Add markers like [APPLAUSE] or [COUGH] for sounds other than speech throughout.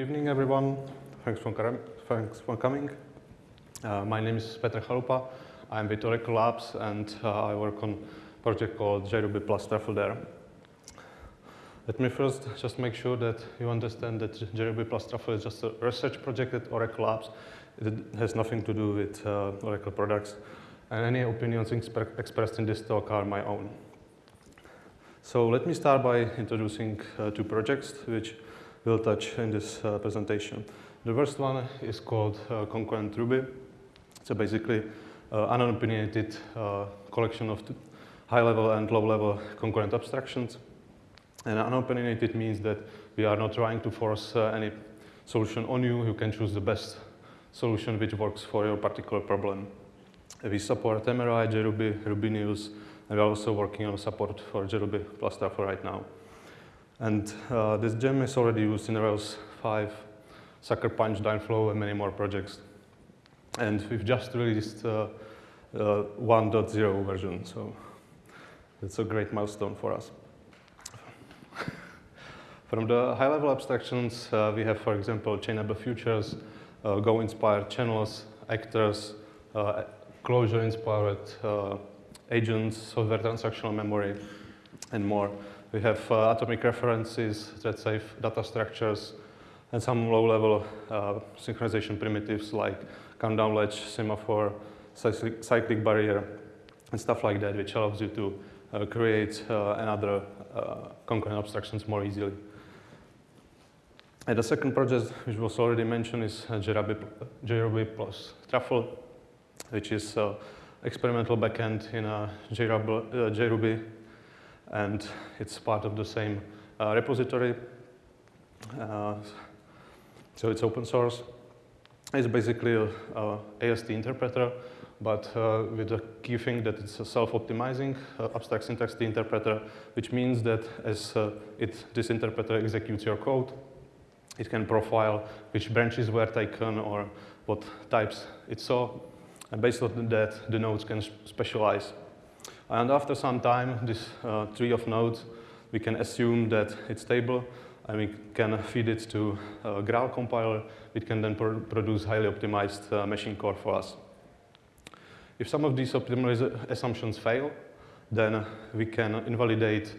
Good evening, everyone. Thanks for, thanks for coming. Uh, my name is Petr Chalupa. I'm with Oracle Labs, and uh, I work on a project called JRuby plus Truffle there. Let me first just make sure that you understand that JRuby plus Truffle is just a research project at Oracle Labs. It has nothing to do with uh, Oracle products, and any opinions expressed in this talk are my own. So let me start by introducing uh, two projects which we'll touch in this uh, presentation. The first one is called uh, Concurrent Ruby. So basically uh, unopinionated uh, collection of high-level and low-level concurrent abstractions. And unopinionated means that we are not trying to force uh, any solution on you. You can choose the best solution which works for your particular problem. We support MRI, JRuby, Rubinius, and we're also working on support for JRuby plus Truffle right now. And uh, this gem is already used in Rails 5, Sucker Punch, Dynflow, and many more projects. And we've just released uh, uh, 1.0 version, so it's a great milestone for us. [LAUGHS] From the high-level abstractions, uh, we have, for example, chainable futures, uh, Go-inspired channels, actors, uh, Clojure-inspired agents, software transactional memory, and more. We have uh, atomic references, thread-safe data structures, and some low-level uh, synchronization primitives like countdown latch, semaphore, cyclic, barrier, and stuff like that, which allows you to uh, create uh, another uh, concurrent abstractions more easily. And the second project, which was already mentioned, is uh, JRuby plus Truffle, which is experimental backend in a JRuby and it's part of the same uh, repository. Uh, so it's open source. It's basically a, a AST interpreter, but uh, with the key thing that it's a self-optimizing uh, abstract syntax T interpreter, which means that as uh, it, this interpreter executes your code, it can profile which branches were taken or what types it saw. And based on that, the nodes can specialize and after some time, this uh, tree of nodes, we can assume that it's stable and we can feed it to a Graal compiler. It can then pr produce highly optimized uh, machine code for us. If some of these assumptions fail, then we can invalidate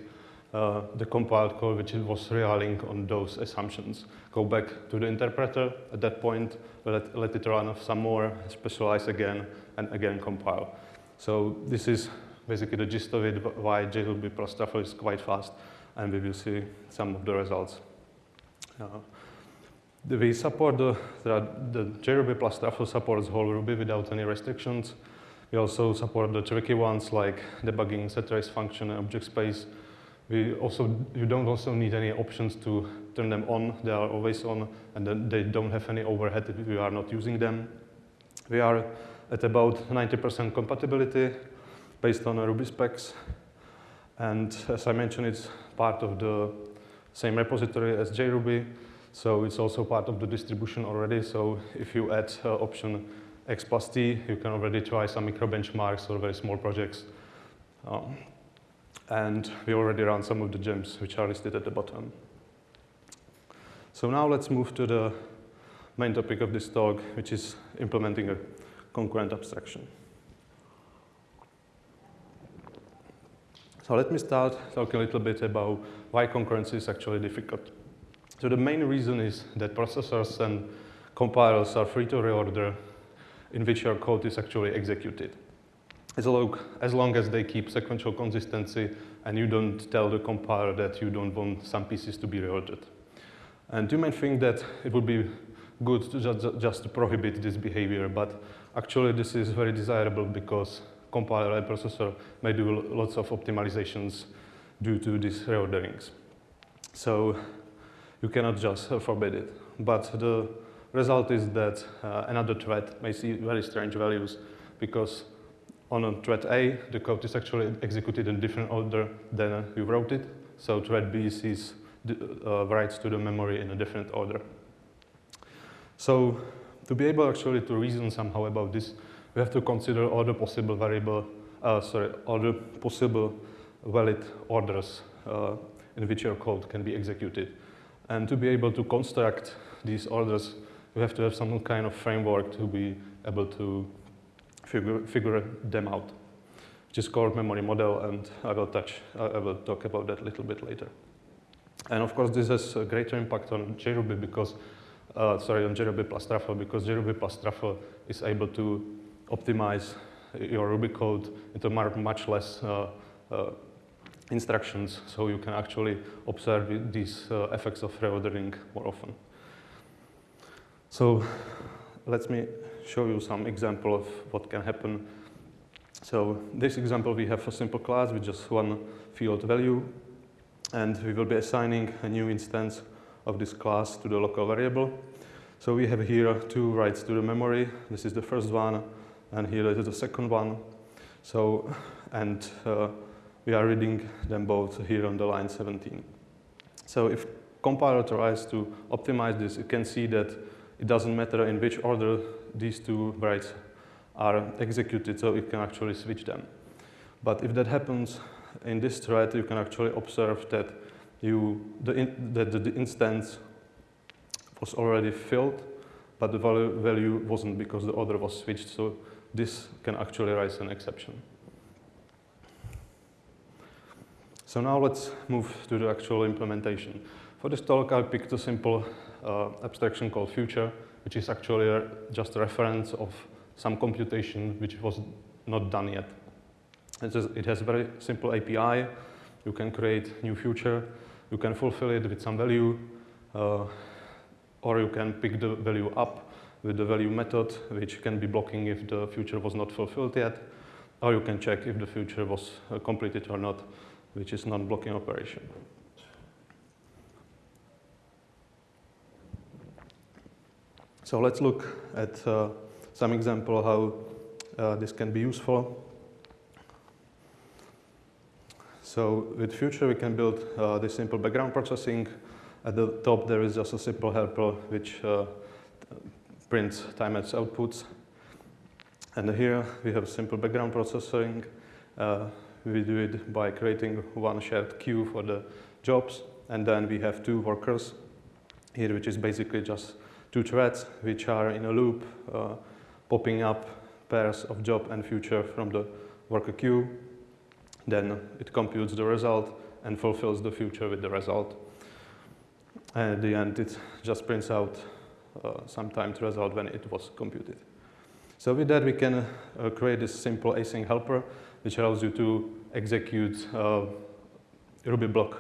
uh, the compiled code which was relying on those assumptions. Go back to the interpreter at that point, let, let it run some more, specialize again, and again compile. So this is basically the gist of it, why JRuby plus Truffle is quite fast, and we will see some of the results. Uh, we support the, the, JRuby plus Truffle supports whole Ruby without any restrictions. We also support the tricky ones like debugging set trace function and object space. We also, you don't also need any options to turn them on. They are always on, and then they don't have any overhead if you are not using them. We are at about 90% compatibility based on Ruby specs. And as I mentioned, it's part of the same repository as JRuby. So it's also part of the distribution already. So if you add uh, option X plus T, you can already try some micro benchmarks or very small projects. Um, and we already run some of the gems which are listed at the bottom. So now let's move to the main topic of this talk, which is implementing a concurrent abstraction. So let me start talking a little bit about why concurrency is actually difficult. So the main reason is that processors and compilers are free to reorder in which your code is actually executed. As long, as long as they keep sequential consistency and you don't tell the compiler that you don't want some pieces to be reordered. And you might think that it would be good to just, just to prohibit this behavior, but actually this is very desirable because compiler and processor may do lots of optimizations due to these reorderings. So you cannot just forbid it. But the result is that uh, another thread may see very strange values because on a thread A, the code is actually executed in a different order than you wrote it. So thread B sees uh, writes to the memory in a different order. So to be able actually to reason somehow about this, we have to consider all the possible variable, uh, sorry, all the possible valid orders uh, in which your code can be executed. And to be able to construct these orders, we have to have some kind of framework to be able to figure, figure them out, which is called memory model, and I will touch, I will talk about that a little bit later. And of course, this has a greater impact on JRuby because, uh, sorry, on JRuby plus Truffle because JRuby plus Truffle is able to optimize your Ruby code into much less uh, uh, instructions, so you can actually observe these uh, effects of reordering more often. So let me show you some example of what can happen. So this example, we have a simple class with just one field value, and we will be assigning a new instance of this class to the local variable. So we have here two writes to the memory. This is the first one, and here is the second one. So, and uh, we are reading them both here on the line 17. So if compiler tries to optimize this, you can see that it doesn't matter in which order these two writes are executed, so it can actually switch them. But if that happens in this thread, you can actually observe that you the in, that the instance was already filled, but the value, value wasn't because the order was switched. So this can actually raise an exception. So now let's move to the actual implementation. For this talk, I picked a simple uh, abstraction called future, which is actually a, just a reference of some computation which was not done yet. It, is, it has a very simple API. You can create new future. You can fulfill it with some value, uh, or you can pick the value up with the value method, which can be blocking if the future was not fulfilled yet, or you can check if the future was uh, completed or not, which is non-blocking operation. So let's look at uh, some example how uh, this can be useful. So with Future, we can build uh, this simple background processing. At the top, there is just a simple helper which prints timex outputs. And here we have simple background processing. Uh, we do it by creating one shared queue for the jobs. And then we have two workers here, which is basically just two threads which are in a loop, uh, popping up pairs of job and future from the worker queue. Then it computes the result and fulfills the future with the result. And at the end, it just prints out uh, some timed result when it was computed. So with that, we can uh, create this simple async helper, which allows you to execute uh, Ruby block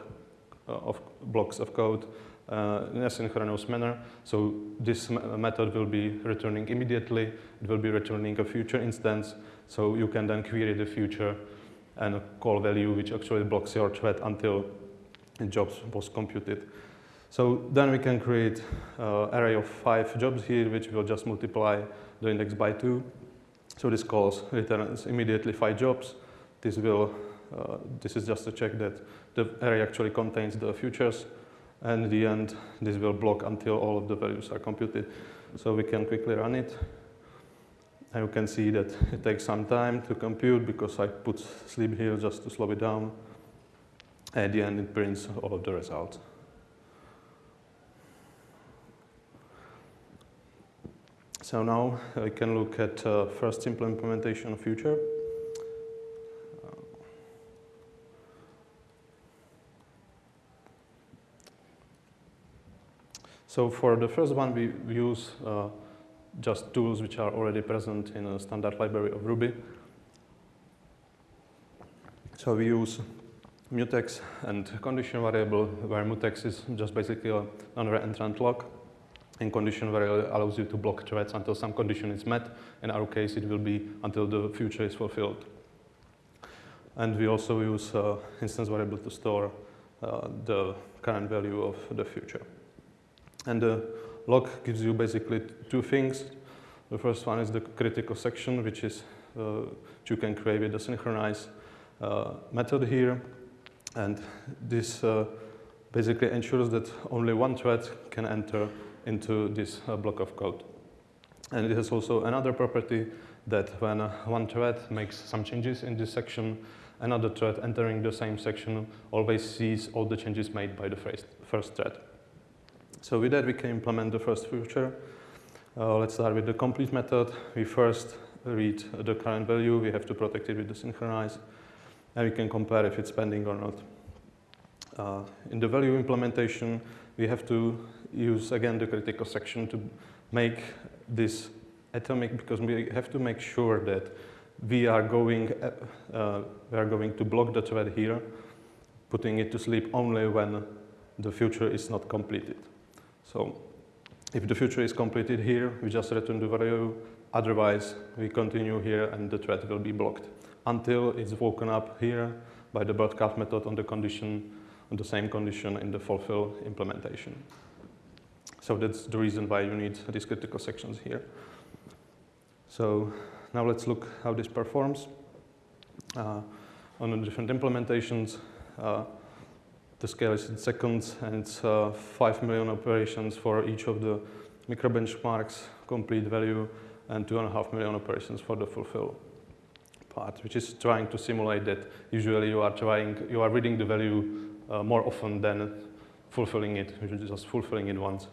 of blocks of code uh, in a synchronous manner. So this method will be returning immediately. It will be returning a future instance. So you can then query the future and call value which actually blocks your thread until the jobs was computed. So then we can create uh, array of five jobs here, which will just multiply the index by two. So this calls returns immediately five jobs. This will, uh, this is just to check that the array actually contains the futures. And in the end, this will block until all of the values are computed. So we can quickly run it. And you can see that it takes some time to compute because I put sleep here just to slow it down. At the end, it prints all of the results. So now I can look at uh, first simple implementation of future. So for the first one, we, use uh, just tools which are already present in a standard library of Ruby. So we use mutex and condition variable, where mutex is just basically a non-reentrant lock and condition variable allows you to block threads until some condition is met. In our case, it will be until the future is fulfilled. And we also use uh, instance variable to store uh, the current value of the future. And the lock gives you basically two things. The first one is the critical section, which is uh, you can create with the synchronize uh, method here. And this uh, basically ensures that only one thread can enter into this uh, block of code. And it has also another property that when uh, one thread makes some changes in this section, another thread entering the same section always sees all the changes made by the first, first thread. So with that, we can implement the first feature. Uh, let's start with the complete method. We first read the current value. We have to protect it with the synchronize. And we can compare if it's pending or not. Uh, in the value implementation, we have to use, again, the critical section to make this atomic, because we have to make sure that we are going, uh, uh, we are going to block the thread here, putting it to sleep only when the future is not completed. So if the future is completed here, we just return the value. Otherwise, we continue here and the thread will be blocked until it's woken up here by the broadcast method on the condition, on the same condition in the fulfill implementation. So that's the reason why you need these critical sections here. So now let's look how this performs. Uh, on the different implementations, uh, the scale is in seconds and it's uh, 5 million operations for each of the micro benchmarks, complete value, and 2.5 million operations for the fulfill part, which is trying to simulate that usually you are trying, you are reading the value uh, more often than fulfilling it, you're just fulfilling it once.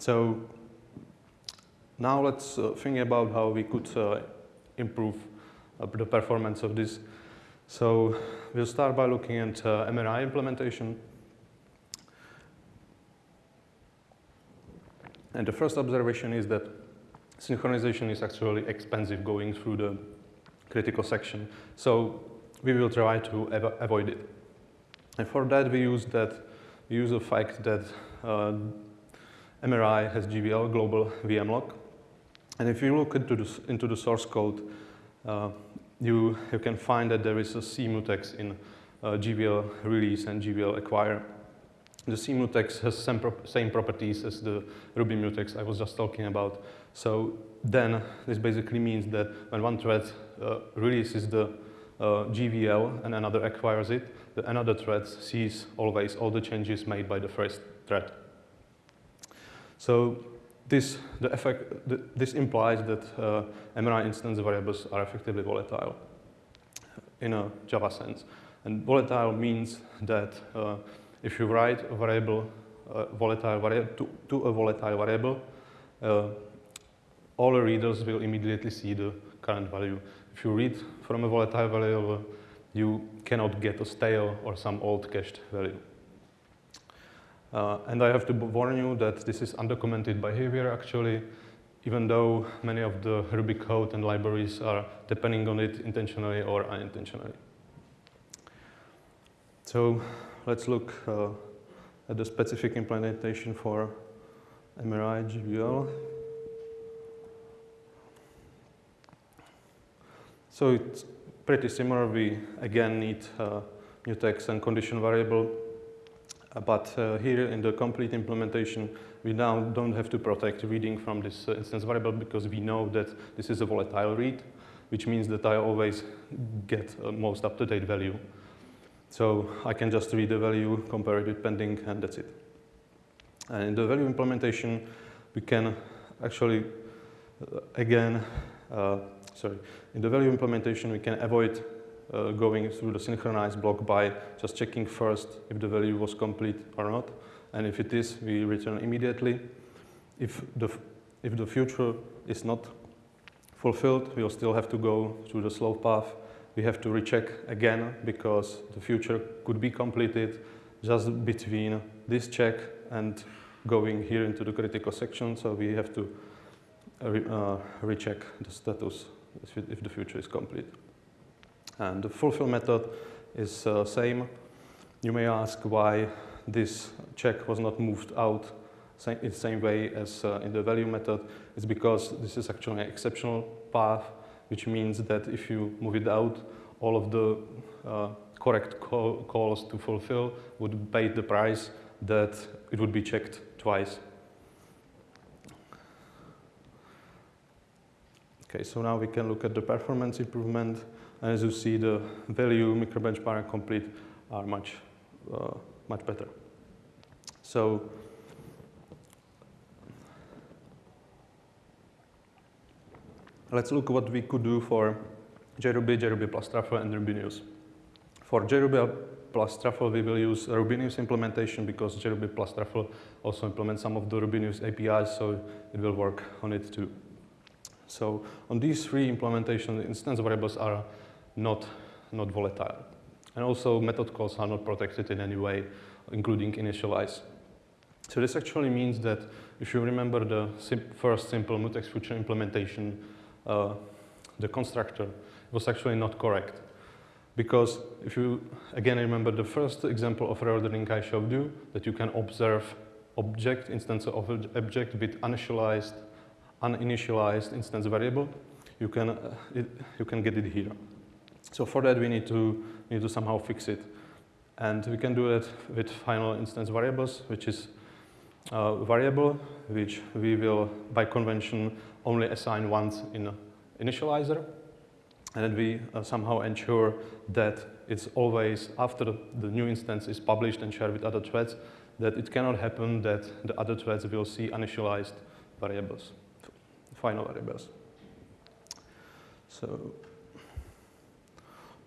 So now let's uh, think about how we could uh, improve uh, the performance of this. So we'll start by looking at uh, MRI implementation. And the first observation is that synchronization is actually expensive going through the critical section. So we will try to av avoid it. And for that we use that we use the fact that uh, MRI has GVL, global VM lock. And if you look into the, into the source code, uh, you, you can find that there is a mutex in uh, GVL release and GVL acquire. The C mutex has same, pro same properties as the Ruby mutex I was just talking about. So then this basically means that when one thread uh, releases the uh, GVL and another acquires it, the another thread sees always all the changes made by the first thread. So this, the effect, the, this implies that uh, MRI instance variables are effectively volatile in a Java sense. And volatile means that uh, if you write a variable, uh, volatile variable to, to, a volatile variable, uh, all the readers will immediately see the current value. If you read from a volatile variable, you cannot get a stale or some old cached value. Uh, and I have to warn you that this is undocumented behavior actually, even though many of the Ruby code and libraries are depending on it intentionally or unintentionally. So let's look uh, at the specific implementation for MRI GVL. So it's pretty similar. We again need uh, mutex and condition variable but uh, here in the complete implementation, we now don't have to protect reading from this uh, instance variable because we know that this is a volatile read, which means that I always get a most up-to-date value. So I can just read the value, compare it with pending, and that's it. And in the value implementation, we can actually, uh, again, uh, sorry, in the value implementation, we can avoid uh, going through the synchronized block by just checking first if the value was complete or not. And if it is, we return immediately. If the, if the future is not fulfilled, we'll still have to go through the slow path. We have to recheck again because the future could be completed just between this check and going here into the critical section. So we have to uh, uh, recheck the status if the future is complete. And the fulfill method is uh, same. You may ask why this check was not moved out in the same way as uh, in the value method. It's because this is actually an exceptional path, which means that if you move it out, all of the uh, correct call, calls to fulfill would pay the price that it would be checked twice. Okay, so now we can look at the performance improvement. And as you see, the value, microbenchmark, and complete are much, uh, much better. So let's look what we could do for JRuby, JRuby plus Truffle, and Rubinius. For JRuby plus Truffle, we will use Rubinius implementation because JRuby plus Truffle also implements some of the Rubinius APIs, so it will work on it too. So on these three implementations, instance variables are not, not volatile. And also method calls are not protected in any way, including initialize. So this actually means that if you remember the sim first simple mutex future implementation, uh, the constructor was actually not correct. Because if you, again, remember the first example of reordering I showed you, that you can observe object, instance of object with initialized, uninitialized instance variable, you can, uh, it, you can get it here. So for that, we need to, need to somehow fix it. And we can do it with final instance variables, which is a variable which we will, by convention, only assign once in initializer. And then we uh, somehow ensure that it's always, after the, new instance is published and shared with other threads, that it cannot happen that the other threads will see initialized variables, final variables. So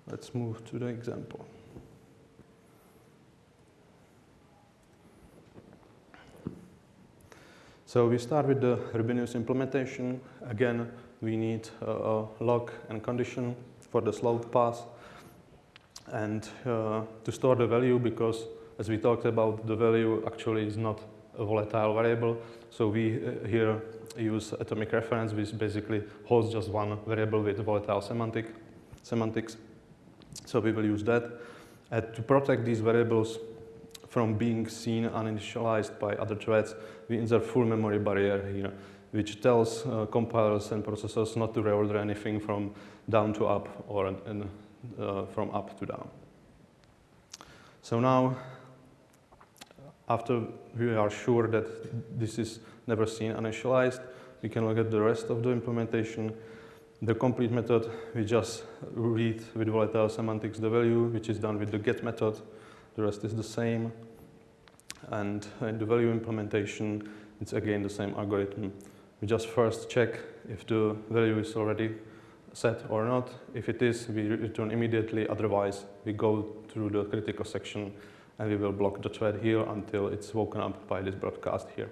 let's move to the example. So we start with the Rubinius implementation. Again, we need a lock and condition for the slow path and uh, to store the value because as we talked about, the value actually is not a volatile variable. So we uh, here use atomic reference, which basically holds just one variable with volatile semantic, semantics. So we will use that. And to protect these variables, from being seen uninitialized by other threads, we insert full memory barrier here, which tells uh, compilers and processors not to reorder anything from down to up or uh, from up to down. So now, after we are sure that this is never seen uninitialized, we can look at the rest of the implementation. The complete method, we just read with volatile semantics the value, which is done with the get method. The rest is the same. And in the value implementation, it's again the same algorithm. We just first check if the value is already set or not. If it is, we return immediately. Otherwise, we go through the critical section and we will block the thread here until it's woken up by this broadcast here.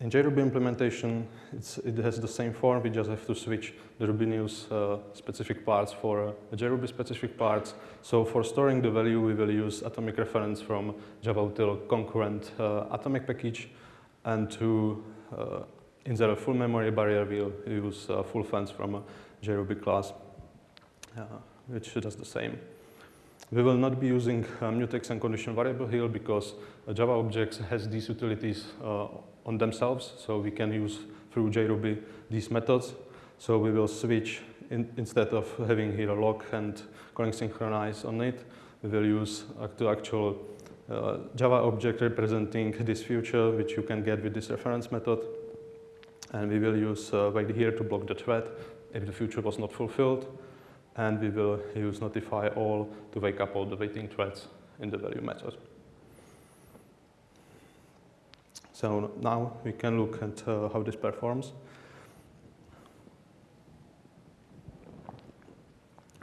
In JRuby implementation, it has the same form. We just have to switch the Rubinius uh, specific parts for uh, JRuby specific parts. So for storing the value, we will use atomic reference from javautil concurrent uh, atomic package. And to uh, insert a full memory barrier, we'll use uh, full fence from a JRuby class, uh, which does the same. We will not be using mutex and condition variable here because Java objects has these utilities on themselves. So we can use through JRuby these methods. So we will switch in, instead of having here a lock and calling synchronize on it, we will use the actual uh, Java object representing this future, which you can get with this reference method. And we will use uh, wait here to block the thread if the future was not fulfilled. And we will use notify all to wake up all the waiting threads in the value method. So now we can look at uh, how this performs.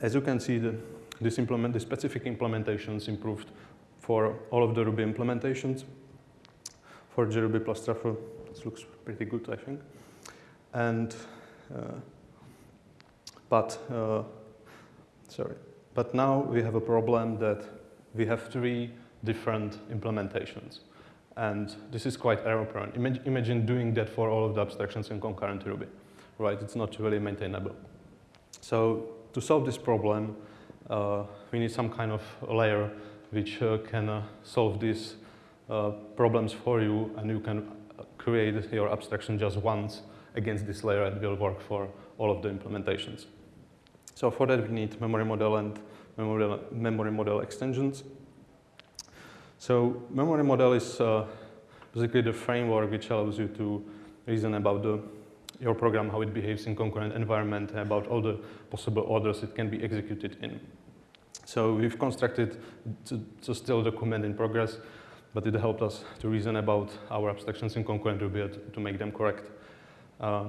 As you can see, the, this implement, the specific implementations improved for all of the Ruby implementations. For JRuby plus Truffle, this looks pretty good, I think. And, uh, but, uh, sorry, but now we have a problem that we have three different implementations. And this is quite error prone. Imagine, doing that for all of the abstractions in concurrent Ruby, right? It's not really maintainable. So to solve this problem, uh, we need some kind of layer which uh, can uh, solve these uh, problems for you and you can create your abstraction just once against this layer and will work for all of the implementations. So for that we need memory model and memory, memory model extensions. So memory model is uh, basically the framework which allows you to reason about the, your program, how it behaves in concurrent environment, about all the possible orders it can be executed in. So we've constructed a still document in progress, but it helped us to reason about our abstractions in concurrent Ruby to make them correct. Uh,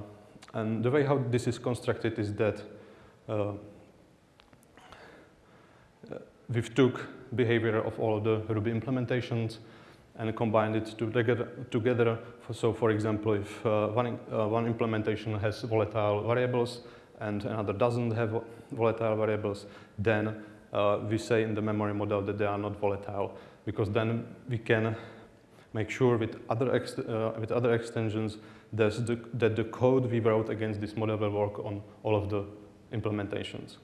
and the way how this is constructed is that uh, we took behavior of all of the Ruby implementations and combined it together. together. So for example, if uh, one, uh, one implementation has volatile variables and another doesn't have volatile variables, then uh, we say in the memory model that they are not volatile because then we can make sure with other, uh, with other extensions that the, that the code we wrote against this model will work on all of the implementations.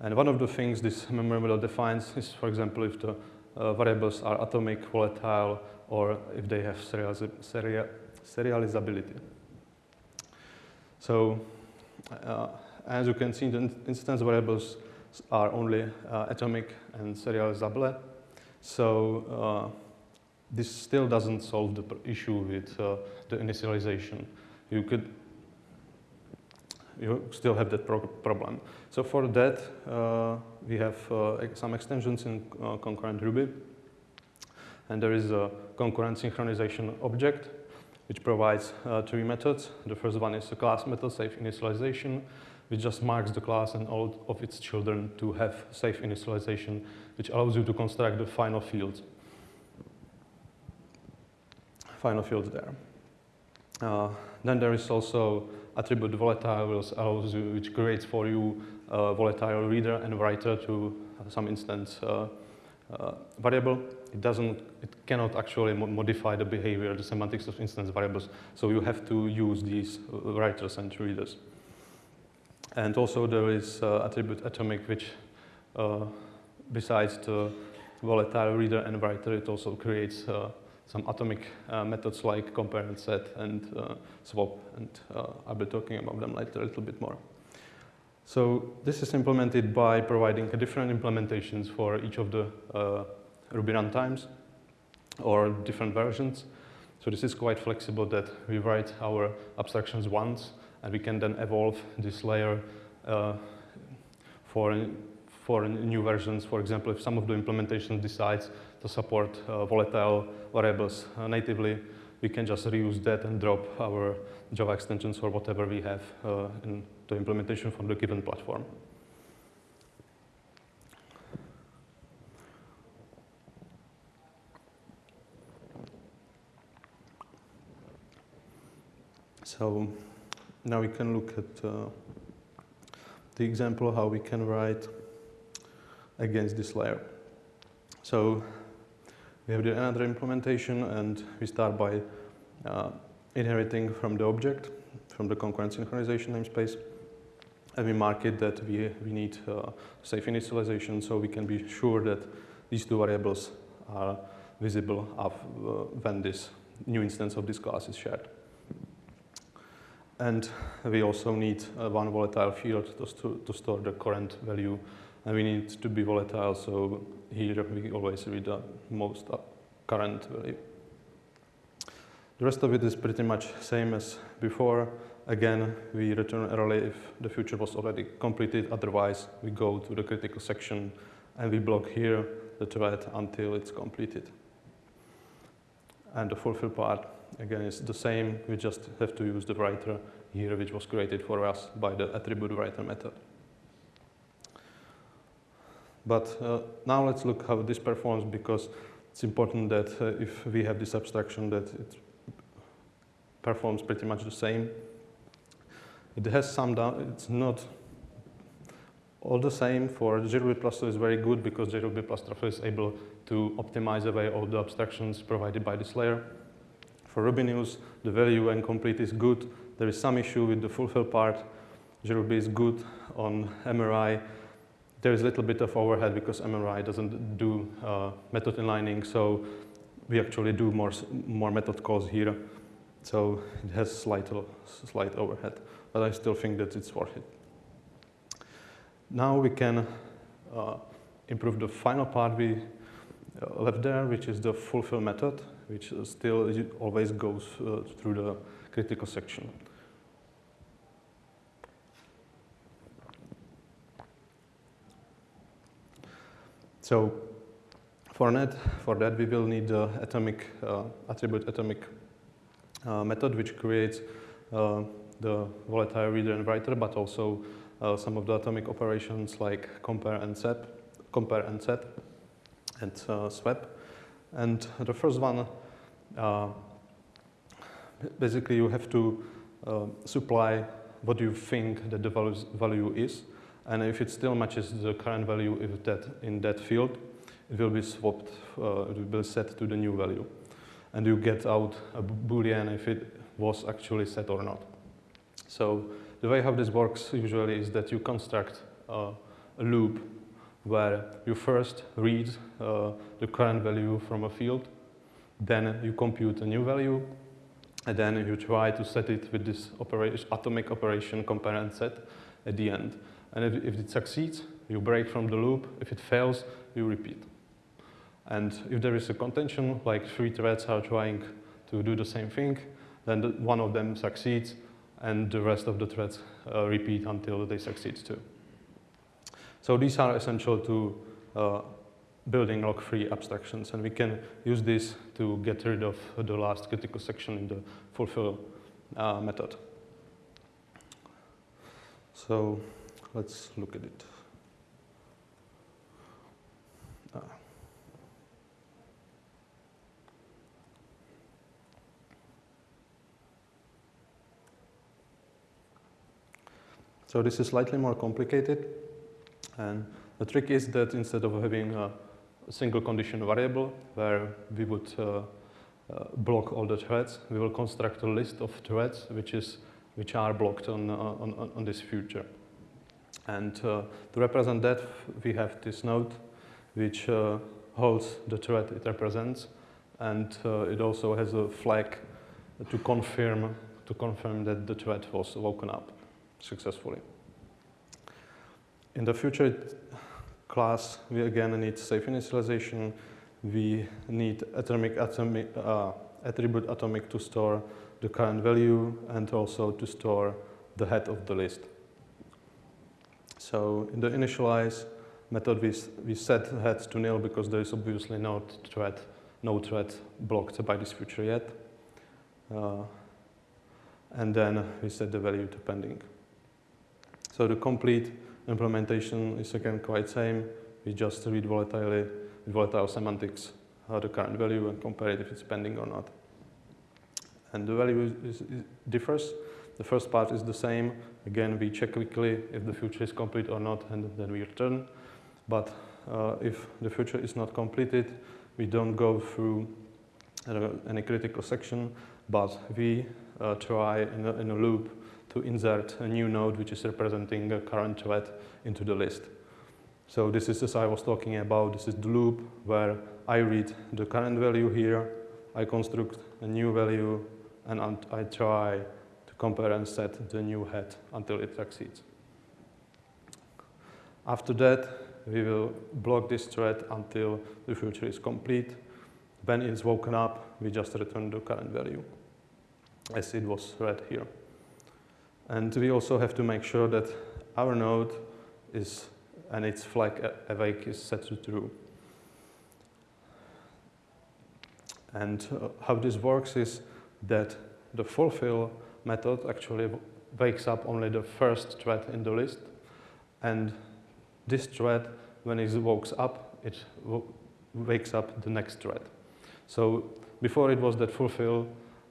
And one of the things this memory model defines is, for example, if the uh, variables are atomic, volatile, or if they have serial serializability. So, uh, as you can see, the instance variables are only uh, atomic and serializable. So, uh, this still doesn't solve the issue with uh, the initialization. You could you still have that pro problem. So for that, uh, we have uh, some extensions in uh, concurrent Ruby. And there is a concurrent synchronization object, which provides three methods. The first one is a class method, safe initialization, which just marks the class and all of its children to have safe initialization, which allows you to construct the final fields. Final fields there. Uh, then there is also attribute volatile, allows you, which creates for you a volatile reader and writer to some instance uh, uh, variable. It doesn't, it cannot actually mo modify the behavior, the semantics of instance variables. So you have to use these uh, writers and readers. And also there is uh, attribute atomic, which uh, besides the volatile reader and writer, it also creates some atomic uh, methods like compare and set and uh, swap, and uh, I'll be talking about them later a little bit more. So this is implemented by providing different implementations for each of the uh, Ruby runtimes or different versions. So this is quite flexible that we write our abstractions once and we can then evolve this layer uh, for, for new versions. For example, if some of the implementation decides to support uh, volatile variables uh, natively, we can just reuse that and drop our Java extensions or whatever we have uh, in the implementation from the given platform. So now we can look at uh, the example how we can write against this layer. So we have another implementation and we start by uh, inheriting from the object, from the concurrent synchronization namespace. And we mark it that we, we need uh, safe initialization so we can be sure that these two variables are visible of, uh, when this new instance of this class is shared. And we also need uh, one volatile field to, st to store the current value and we need to be volatile, so here we always read the most current value. The rest of it is pretty much same as before. Again, we return early if the future was already completed. Otherwise, we go to the critical section and we block here the thread until it's completed. And the fulfill part, again, is the same. We just have to use the writer here, which was created for us by the attribute writer method. But uh, now let's look how this performs because it's important that uh, if we have this abstraction that it performs pretty much the same. It has some down, it's not all the same for JRuby Plus is very good because JRuby Plus is able to optimize away all the abstractions provided by this layer. For Rubinius, the value and complete is good. There is some issue with the fulfill part. JRuby is good on MRI there is a little bit of overhead because MRI doesn't do uh, method inlining, so we actually do more, more method calls here. So it has slight, slight overhead, but I still think that it's worth it. Now we can uh, improve the final part we uh, left there, which is the fulfill method, which still always goes uh, through the critical section. So for that, for that we will need the atomic uh, attribute atomic uh, method, which creates uh, the volatile reader and writer, but also some of the atomic operations like compare and set, compare and set, and swap. And the first one, basically you have to supply what you think that the value is. And if it still matches the current value if that in that field, it will be swapped, uh, it will be set to the new value. And you get out a boolean if it was actually set or not. So the way how this works usually is that you construct uh, a loop where you first read uh, the current value from a field, then you compute a new value, and then you try to set it with this operation, atomic operation compare and set at the end. And if, if, it succeeds, you break from the loop. If it fails, you repeat. And if there is a contention, like three threads are trying to do the same thing, then the, one of them succeeds, and the rest of the threads uh, repeat until they succeed too. So these are essential to uh, building lock-free abstractions, and we can use this to get rid of the last critical section in the fulfill uh, method. So let's look at it. Uh. So this is slightly more complicated. And the trick is that instead of having a single condition variable where we would uh, uh, block all the threads, we will construct a list of threads which is which are blocked on, uh, on, on this future. And uh, to represent that, we have this node which uh, holds the thread it represents, and uh, it also has a flag to confirm to confirm that the thread was woken up successfully. In the future class, we again need safe initialization. We need atomic, atomic uh, attribute atomic to store the current value and also to store the head of the list. So in the initialize method, we, we set head to nil because there is obviously no thread, no thread blocked by this future yet. Uh, and then we set the value to pending. So the complete implementation is again quite same. We just read volatile, volatile semantics, uh, the current value and compare it if it's pending or not. And the value is, is, differs. The first part is the same. Again, we check quickly if the future is complete or not, and then we return. But uh, if the future is not completed, we don't go through uh, any critical section, but we uh, try in a, in a loop to insert a new node which is representing a current thread into the list. So this is as I was talking about, this is the loop where I read the current value here, I construct a new value, and I try compare and set the new head until it succeeds. After that, we will block this thread until the future is complete. When it's woken up, we just return the current value as it was read here. And we also have to make sure that our node is, and its flag awake is set to true. And uh, how this works is that the fulfill method actually wakes up only the first thread in the list. And this thread, when it wakes up, it wakes up the next thread. So before it was that fulfill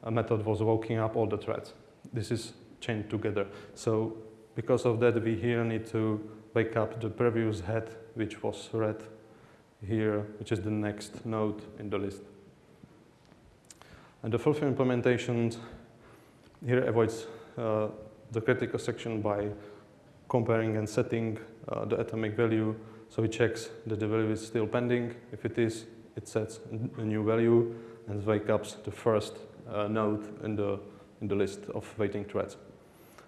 method was waking up all the threads. This is chained together. So because of that, we here need to wake up the previous head, which was read here, which is the next node in the list. And the fulfill implementation here avoids uh, the critical section by comparing and setting uh, the atomic value. So it checks that the value is still pending. If it is, it sets a new value and wake up the first uh, node in the, in the list of waiting threads.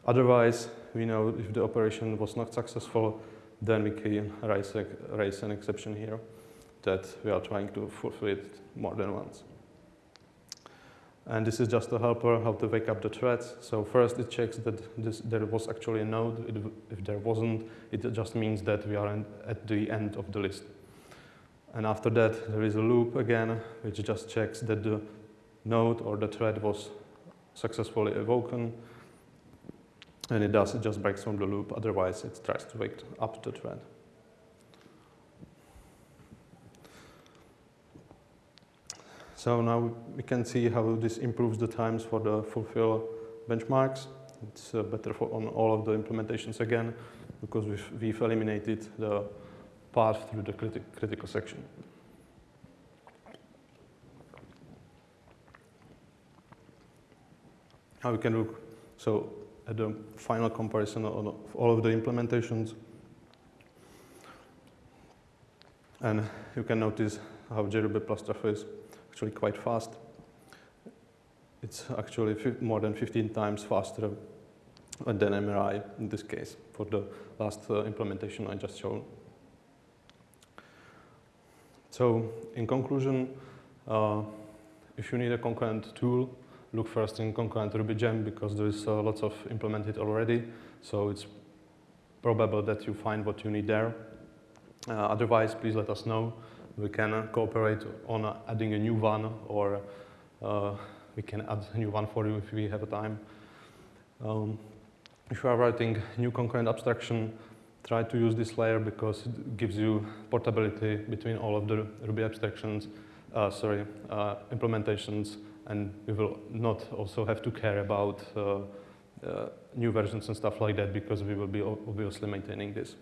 Otherwise, we know if the operation was not successful, then we can raise, raise an exception here that we are trying to fulfill it more than once. And this is just a helper how to wake up the threads. So first it checks that this, there was actually a node. It, if there wasn't, it just means that we are in, at the end of the list. And after that, there is a loop again, which just checks that the node or the thread was successfully awoken and it does, it just breaks from the loop, otherwise it tries to wake up the thread. So now we can see how this improves the times for the fulfill benchmarks. It's uh, better for on all of the implementations again, because we've, we've eliminated the path through the criti critical section. Now we can look so at the final comparison of all of the implementations. And you can notice how JRuby plus Truffle is actually quite fast. It's actually more than 15 times faster than MRI in this case for the last uh, implementation I just showed. So in conclusion, uh, if you need a concurrent tool, look first in concurrent RubyGem because there is uh, lots of implemented already. So it's probable that you find what you need there. Uh, otherwise, please let us know. We can uh, cooperate on uh, adding a new one or uh, we can add a new one for you if we have a time. Um, if you are writing new concurrent abstraction, try to use this layer because it gives you portability between all of the Ruby abstractions, uh, sorry, uh, implementations, and we will not also have to care about uh new versions and stuff like that because we will be obviously maintaining this.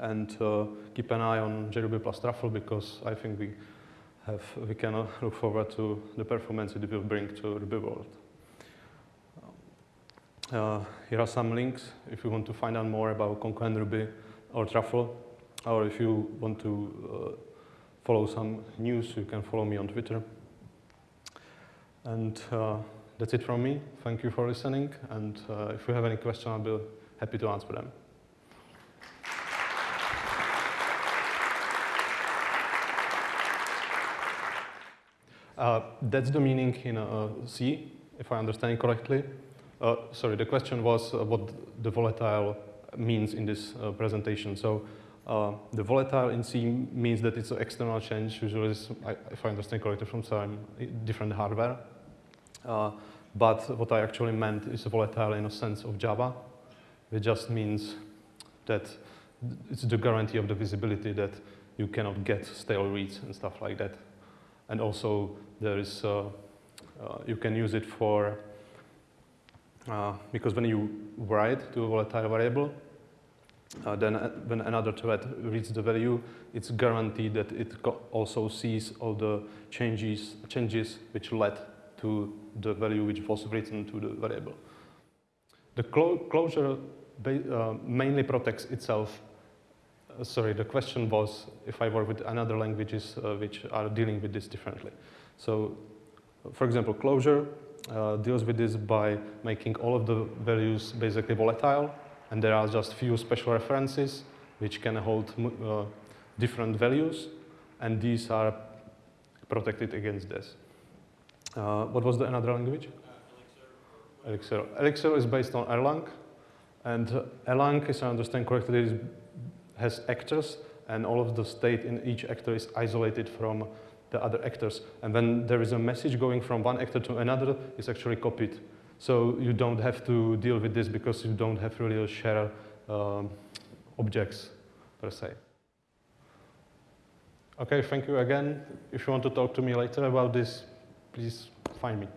And uh, keep an eye on JRuby plus Truffle because I think we have, we can [LAUGHS] look forward to the performance it will bring to Ruby world. Uh, here are some links if you want to find out more about Concurrent Ruby or Truffle, or if you want to uh, follow some news, you can follow me on Twitter. And uh, that's it from me. Thank you for listening. And uh, if you have any questions, I'll be happy to answer them. Uh, that's the meaning in uh, C, if I understand correctly. Uh, sorry, the question was uh, what the volatile means in this uh, presentation. So uh, the volatile in C means that it's an external change, usually, if I understand correctly, from some different hardware. but what I actually meant is volatile in a sense of Java. It just means that it's the guarantee of the visibility that you cannot get stale reads and stuff like that. And also there is, uh, uh, you can use it for, uh, because when you write to a volatile variable, uh, then uh, when another thread reads the value, it's guaranteed that it also sees all the changes, changes which led to the value which was written to the variable. The clo Clojure uh, mainly protects itself uh, sorry, the question was if I work with another languages uh, which are dealing with this differently. So, for example, Clojure uh, deals with this by making all of the values basically volatile, and there are just few special references which can hold uh, different values, and these are protected against this. Uh, what was the another language? Elixir. Elixir is based on Erlang, and Erlang, if I understand correctly, has actors, and all of the state in each actor is isolated from the other actors. And when there is a message going from one actor to another, it's actually copied. So you don't have to deal with this because you don't have really a share um, objects per se. Okay, thank you again. If you want to talk to me later about this, please find me.